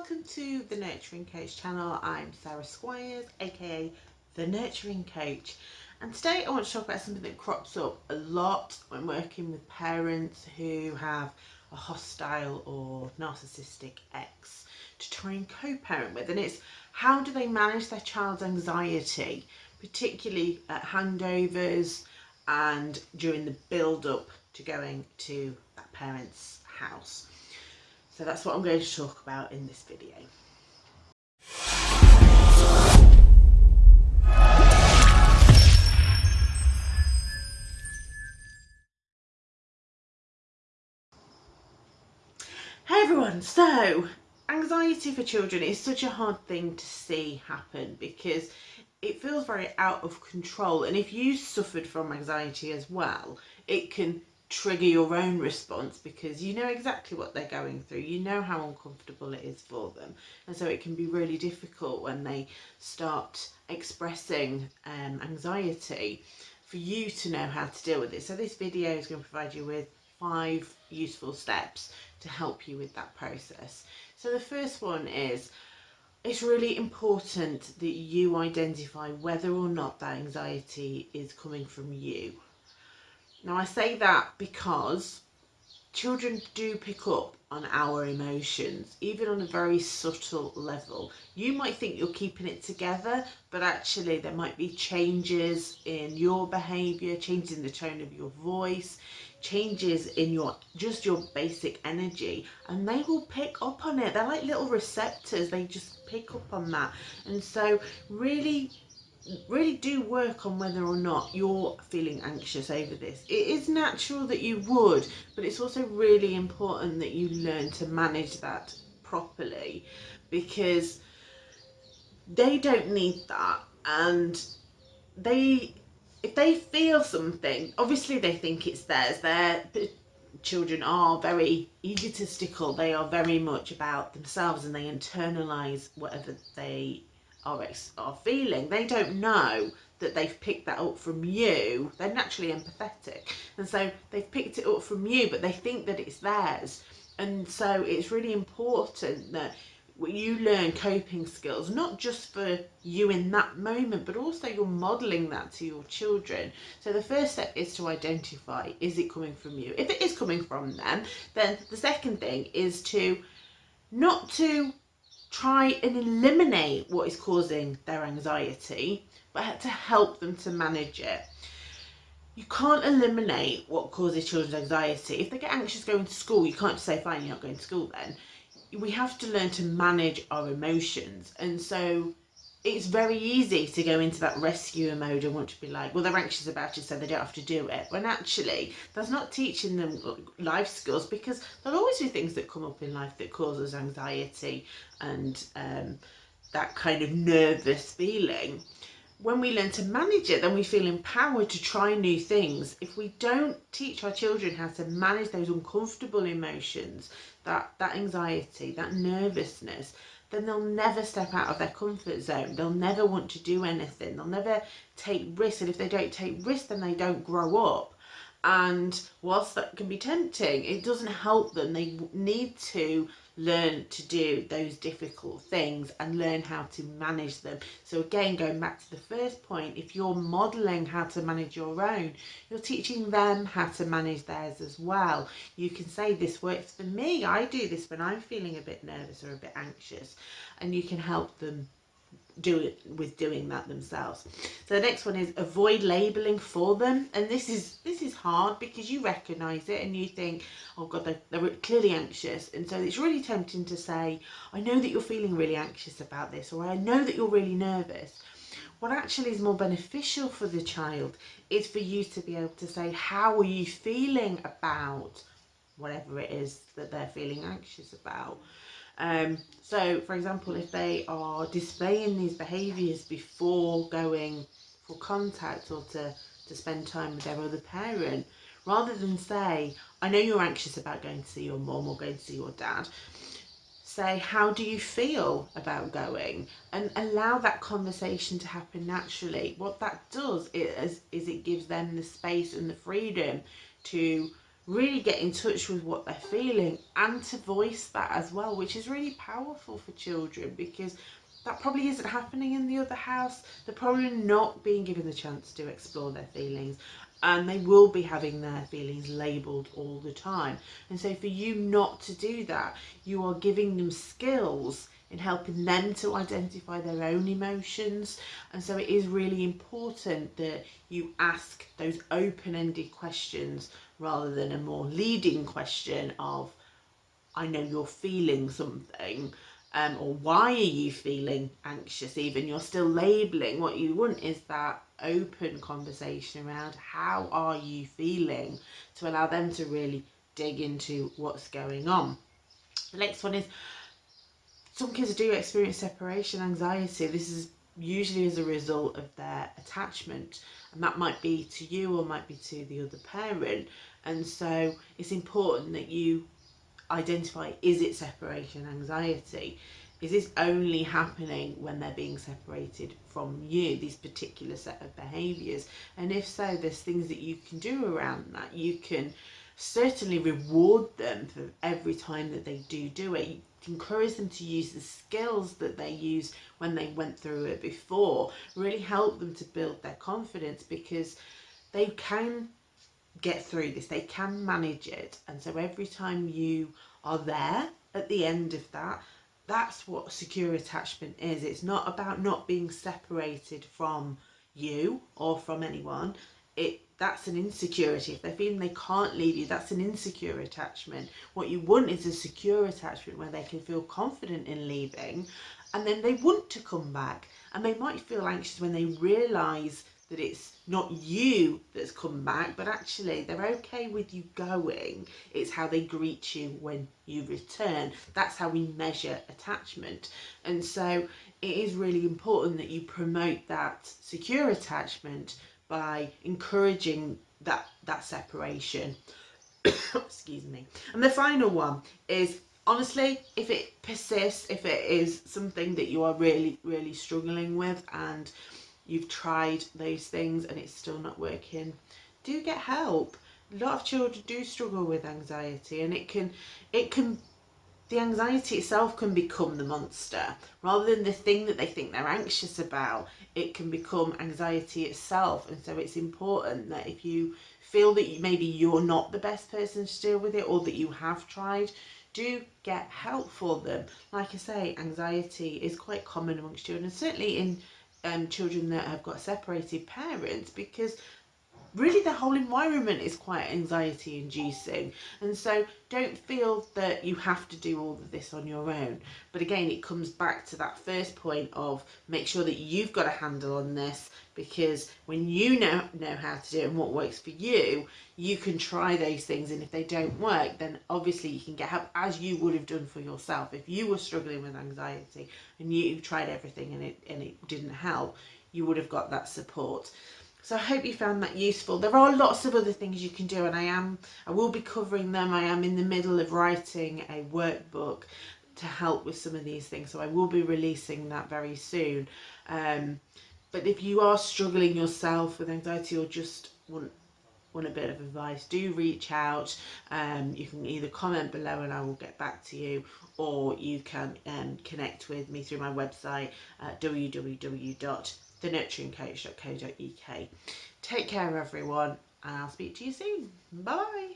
welcome to the Nurturing Coach channel. I'm Sarah Squires, aka the Nurturing Coach, and today I want to talk about something that crops up a lot when working with parents who have a hostile or narcissistic ex to try and co-parent with, and it's how do they manage their child's anxiety, particularly at handovers and during the build-up to going to that parent's house. So that's what I'm going to talk about in this video. Hey everyone, so anxiety for children is such a hard thing to see happen because it feels very out of control and if you suffered from anxiety as well it can trigger your own response because you know exactly what they're going through. You know how uncomfortable it is for them. And so it can be really difficult when they start expressing um, anxiety for you to know how to deal with it. So this video is going to provide you with five useful steps to help you with that process. So the first one is it's really important that you identify whether or not that anxiety is coming from you now I say that because children do pick up on our emotions, even on a very subtle level. You might think you're keeping it together, but actually there might be changes in your behaviour, changes in the tone of your voice, changes in your just your basic energy and they will pick up on it. They're like little receptors. They just pick up on that. And so really really do work on whether or not you're feeling anxious over this. It is natural that you would, but it's also really important that you learn to manage that properly because they don't need that and they if they feel something obviously they think it's theirs their children are very egotistical they are very much about themselves and they internalize whatever they are, are feeling. They don't know that they've picked that up from you. They're naturally empathetic. And so they've picked it up from you, but they think that it's theirs. And so it's really important that you learn coping skills, not just for you in that moment, but also you're modelling that to your children. So the first step is to identify, is it coming from you? If it is coming from them, then the second thing is to not to try and eliminate what is causing their anxiety, but to help them to manage it. You can't eliminate what causes children's anxiety. If they get anxious going to school, you can't just say, fine, you're not going to school then. We have to learn to manage our emotions. And so it's very easy to go into that rescuer mode and want to be like, well, they're anxious about it, so they don't have to do it. When actually, that's not teaching them life skills because there'll always be things that come up in life that causes anxiety and um, that kind of nervous feeling. When we learn to manage it, then we feel empowered to try new things. If we don't teach our children how to manage those uncomfortable emotions, that, that anxiety, that nervousness, then they'll never step out of their comfort zone. They'll never want to do anything. They'll never take risks. And if they don't take risks, then they don't grow up. And whilst that can be tempting, it doesn't help them. They need to learn to do those difficult things and learn how to manage them. So again, going back to the first point, if you're modelling how to manage your own, you're teaching them how to manage theirs as well. You can say this works for me. I do this when I'm feeling a bit nervous or a bit anxious and you can help them do it with doing that themselves. So the next one is avoid labeling for them. And this is this is hard because you recognize it and you think oh god they're, they're clearly anxious. And so it's really tempting to say i know that you're feeling really anxious about this or i know that you're really nervous. What actually is more beneficial for the child is for you to be able to say how are you feeling about whatever it is that they're feeling anxious about um, so, for example, if they are displaying these behaviours before going for contact or to, to spend time with their other parent, rather than say, I know you're anxious about going to see your mom or going to see your dad, say, how do you feel about going? And allow that conversation to happen naturally. What that does is, is it gives them the space and the freedom to really get in touch with what they're feeling and to voice that as well, which is really powerful for children because that probably isn't happening in the other house. They're probably not being given the chance to explore their feelings and they will be having their feelings labelled all the time. And so for you not to do that, you are giving them skills in helping them to identify their own emotions. And so it is really important that you ask those open-ended questions rather than a more leading question of, I know you're feeling something, um, or why are you feeling anxious? Even you're still labeling what you want is that open conversation around how are you feeling to allow them to really dig into what's going on. The next one is some kids do experience separation anxiety this is usually as a result of their attachment and that might be to you or might be to the other parent. And so it's important that you identify is it separation anxiety? Is this only happening when they're being separated from you these particular set of behaviors and if so there's things that you can do around that. You can certainly reward them for every time that they do do it encourage them to use the skills that they use when they went through it before really help them to build their confidence because they can get through this they can manage it. And so every time you are there at the end of that that's what secure attachment is. It's not about not being separated from you or from anyone it that's an insecurity if they're feeling they can't leave you that's an insecure attachment what you want is a secure attachment where they can feel confident in leaving and then they want to come back and they might feel anxious when they realize that it's not you that's come back, but actually they're okay with you going. It's how they greet you when you return. That's how we measure attachment. And so it is really important that you promote that secure attachment by encouraging that, that separation. Excuse me. And the final one is honestly, if it persists, if it is something that you are really, really struggling with and you've tried those things and it's still not working, do get help. A lot of children do struggle with anxiety and it can, it can, the anxiety itself can become the monster. Rather than the thing that they think they're anxious about, it can become anxiety itself. And so it's important that if you feel that you, maybe you're not the best person to deal with it or that you have tried, do get help for them. Like I say, anxiety is quite common amongst children, certainly in um, children that have got separated parents because really the whole environment is quite anxiety inducing and so don't feel that you have to do all of this on your own. But again it comes back to that first point of make sure that you've got a handle on this because when you know know how to do it and what works for you you can try those things. And if they don't work then obviously you can get help as you would have done for yourself. If you were struggling with anxiety and you tried everything and it and it didn't help you would have got that support so I hope you found that useful. There are lots of other things you can do and I am, I will be covering them. I am in the middle of writing a workbook to help with some of these things. So I will be releasing that very soon. Um, but if you are struggling yourself with anxiety or just want want a bit of advice do reach out um, you can either comment below and I will get back to you or you can um, connect with me through my website at www thenurturingcoach.co.uk. Take care everyone and I'll speak to you soon. Bye.